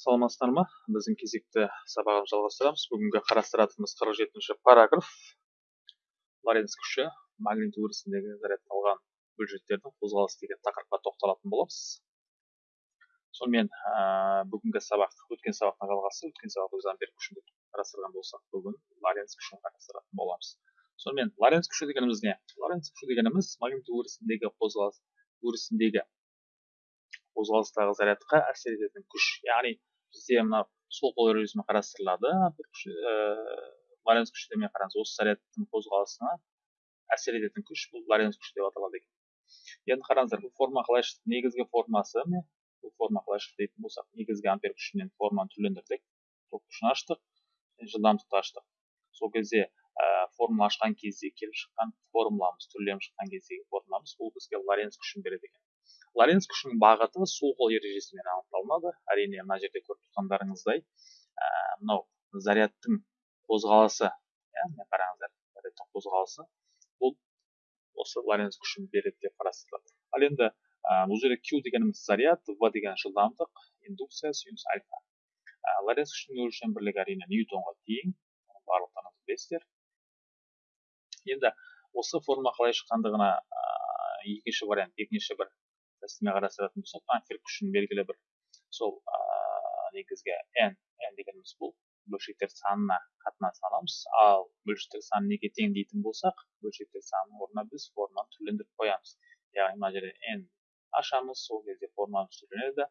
саламатсыздар ма біздің кезекті сабағымызды жалғастырамыз. Бүгінгі қарастыратынымыз қырық жетінші параграф. Лоренц күші магнит өрісіндегі зарядталған бөлшектердің қозғалысы деген тақырыпқа тоқталатын боламыз. Сонымен ә, бүгінгі сабақ өткен сабақтың жалғасы өткен сабақта біз ампер күшін қарастырған болсақ бүгін лоренц күшін қарастыратын боламыз. Сонымен лоренц күші дегеніміз не? Лоренц күші дегеніміз магнит өрісіндегі қозғалыс өрісіндегі қозғалыстағы зарядқа әсер ететін күш. Яғни бізде мына сол қол ережесімен қарастырылады лоренц күші деумен қараңыз осы зарядтың қозғалысына әсер ететін күш бұл лоренц күші деп аталады екен. Енді қараңыздар бұл форма қалай шықты негізгі формасы бұл форма қалай шықты дейтін болсақ негізгі ампер күшінен форманы түрлендірдік. Ток күшін аштық жылдамдықты аштық. Сол кезде ә, формула ашқан кезде келіп шыққан формуламыз түрленіп шыққан кездегі формуламыз бұл бізге лоренц күшін береді екен. Лоренц күшінің бағыты сол қол ережесімен анықталынады әрине мына жерде көріп тұрғандарыңыздай ә, мынау зарядтың қозғалысы иә міне қараңыздар зарядтың қозғалысы бұл осы лоренц күшін береді деп қарастырылады. Ал енді бұл жерде q дегеніміз заряд в деген жылдамдық индукция синус альфа. Лоренц күшінің өлшем бірлігі әрине ньютонға тең барлықтарыңыз білесіздер енді осы форма қалай шыққандығына екінші вариант екінші бір тәсілмен қарастыратын болсақ ампер күшін белгілі бір сол негізгі n n дегеніміз бұл бөлшектер санына қатынасын аламыз ал бөлшектер саны неге тең дейтін болсақ бөлшектер санының орнына біз форманы түрлендіріп қоямыз яғни мына жерде n ашамыз сол кезде формамыз түрленеді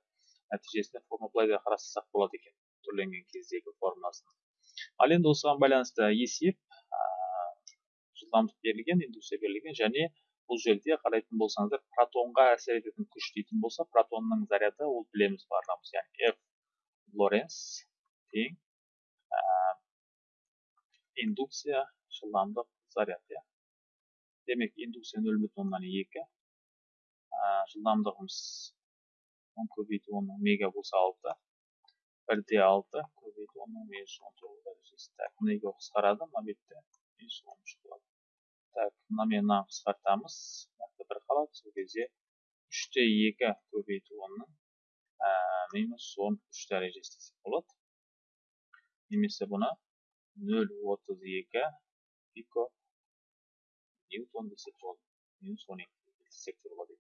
нәтижесінде форма былай да қарастырсақ болады екен түрленген кездегі формасын ал енді осыған байланысты есеп жылдамдық берілген индукция берілген және бұл жерде қарайтын болсаңыздар протонға әсер ететін күш дейтін болса протонның заряды ол білеміз барлығымыз яғни f лоренц тең ә, индукция жылдамдық заряд иә. Демек индукция нөл бүтін оннан екі жылдамдығымыз он көбейту онның мега болса алты бір де алты көбейту минус он тоғыз дәрежесі. Так мына қысқарады мына бетте минус он үш болады так мынамен мынаны қысқартамыз бір қалады сол кезде үште екі көбейту онның минус он үш дәрежесі десек болады немесе бұны нөл отыз екі пико. Ньютон десек болады минус он екі десек болады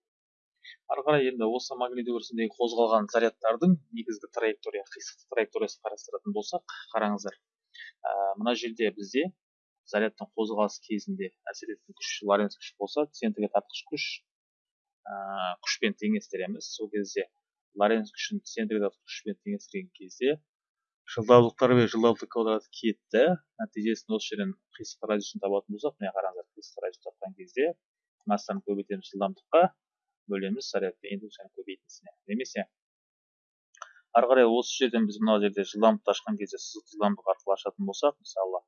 ары қарай енді осы магнит өрісіндегі қозғалған зарядтардың негізгі траектория қисықты траекториясын қарастыратын болсақ қараңыздар мына жерде бізде зарядтың қозғалысы кезінде әсер ететін күш лоренц күші болса центрге тартқыш күш ә, күшпен теңестіреміз. Сол кезде лоренц күшін центрге тартқыш күшпен теңестірген кезде жылдамдықтар мен жылдамдық квадраты кетті. Нәтижесінде осы жерден қисық радиусын табатын болсақ міне қараңыздар қисық радиус тапқан кезде массаны көбейтеміз жылдамдыққа бөлеміз зарядты индукцияны көбейтіндісіне немесе ары қарай осы жерден біз мына жерде жылдамдықты ашқан кезде сызық жылдамдық арқылы ашатын болсақ мысалы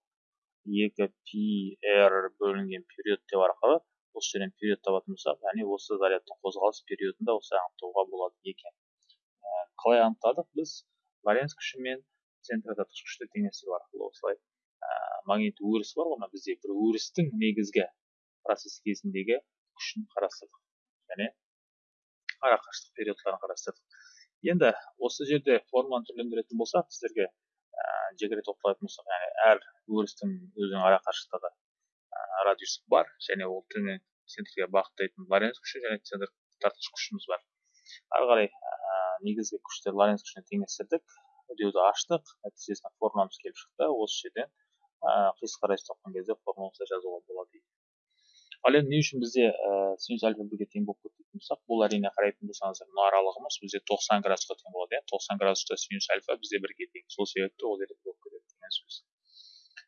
екі пи р бөлінген период деп арқылы осы жерден период табатын болсақ яғни осы зарядтың қозғалыс периодын да осылай анықтауға болады екен. Ә, қалай анықтадық? Біз лоренц күші мен центробеташ күшті теңестіру арқылы осылай ә, магнит өріс бар ғой мына бізде. Бір өрістің негізгі процесс кезіндегі күшін қарастырдық. Және арақашықтық периодтарын қарастырдық. Енді осы жерде форманы түрлендіретін болсақ сіздерге жекере тоқталатын болсақ яғни әр өрістің өзінің ара қашықтығы радиусы бар және ол центрге бағыттайтын лоренц күші және центр тартқыш күшіміз бар ары қарай негізгі күштер лоренц күшіне теңестірдік үдеуді аштық нәтижесінде формуламыз келіп шықты осы жерден қисық радиус тапқан кезде формула осылай жазуға болады ал енді не үшін бізде синус альфа бірге тең болып кетті болсақ бұл әрине қарайтын болсаңыздар мына аралығымыз бізде тоқсан градусқа тең болады иә. тоқсан градуста синус альфа бізде бірге тең сол себепті ол жерде болып кетеді деген сөз.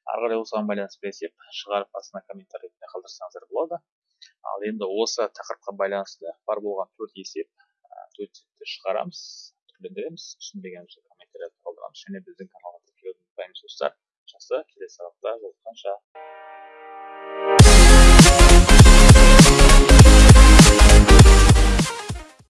Ары қарай осыған байланысты есеп шығарып астына комментарий ретінде қалдырсаңыздар болады. Ал енді осы тақырыпқа байланысты бар болған төрт есеп төрт есепті шығарамыз түрлендіреміз. Түсінбегенімізді комментарийлерді қалдырамыз. Және біздің каналға тіркелуді ұмытпаймыз достар. Жақсы келесі сабақта жолыққанша